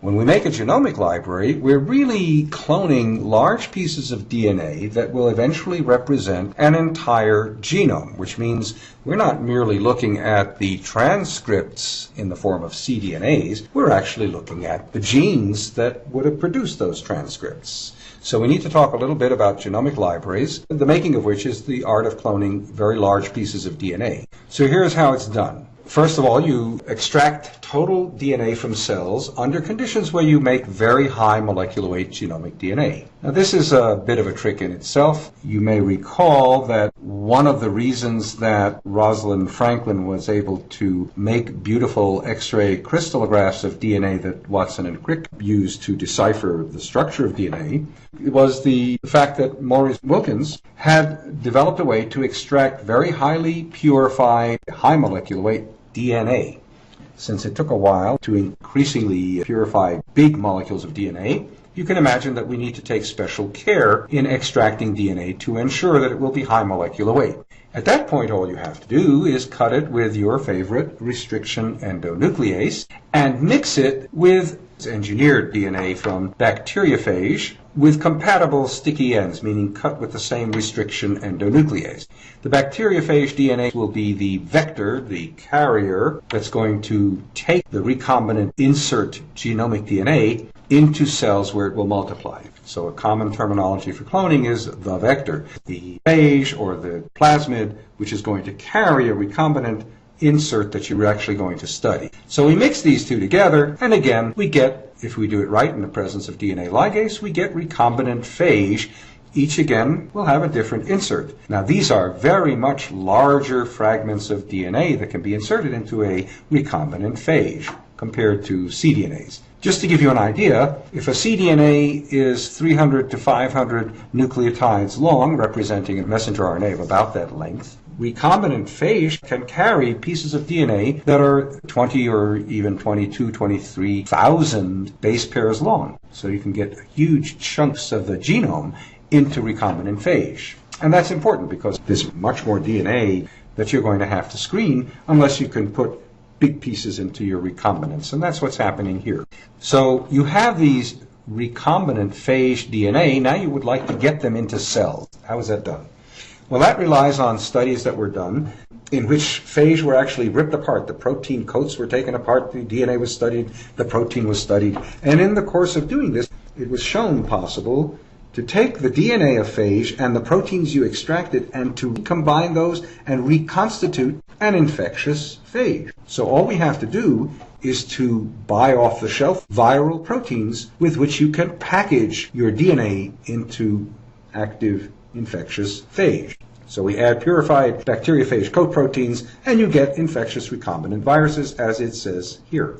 When we make a genomic library, we're really cloning large pieces of DNA that will eventually represent an entire genome, which means we're not merely looking at the transcripts in the form of cDNAs, we're actually looking at the genes that would have produced those transcripts. So we need to talk a little bit about genomic libraries, the making of which is the art of cloning very large pieces of DNA. So here's how it's done. First of all, you extract total DNA from cells under conditions where you make very high molecular weight genomic DNA. Now, this is a bit of a trick in itself. You may recall that one of the reasons that Rosalind Franklin was able to make beautiful X-ray crystallographs of DNA that Watson and Crick used to decipher the structure of DNA was the fact that Maurice Wilkins had developed a way to extract very highly purified, high molecular weight DNA. Since it took a while to increasingly purify big molecules of DNA, you can imagine that we need to take special care in extracting DNA to ensure that it will be high molecular weight. At that point, all you have to do is cut it with your favorite restriction endonuclease and mix it with engineered DNA from bacteriophage with compatible sticky ends, meaning cut with the same restriction endonuclease. The bacteriophage DNA will be the vector, the carrier, that's going to take the recombinant insert genomic DNA into cells where it will multiply. So a common terminology for cloning is the vector. The phage or the plasmid, which is going to carry a recombinant insert that you're actually going to study. So we mix these two together, and again, we get, if we do it right in the presence of DNA ligase, we get recombinant phage. Each again will have a different insert. Now these are very much larger fragments of DNA that can be inserted into a recombinant phage compared to cDNAs. Just to give you an idea, if a cDNA is 300 to 500 nucleotides long, representing a messenger RNA of about that length, recombinant phage can carry pieces of DNA that are 20 or even 22, 23,000 base pairs long. So you can get huge chunks of the genome into recombinant phage. And that's important because there's much more DNA that you're going to have to screen unless you can put big pieces into your recombinants. And that's what's happening here. So you have these recombinant phage DNA. Now you would like to get them into cells. How is that done? Well, that relies on studies that were done in which phage were actually ripped apart. The protein coats were taken apart, the DNA was studied, the protein was studied. And in the course of doing this, it was shown possible to take the DNA of phage and the proteins you extracted and to combine those and reconstitute an infectious phage. So all we have to do is to buy off the shelf viral proteins with which you can package your DNA into active infectious phage. So we add purified bacteriophage coat proteins and you get infectious recombinant viruses as it says here.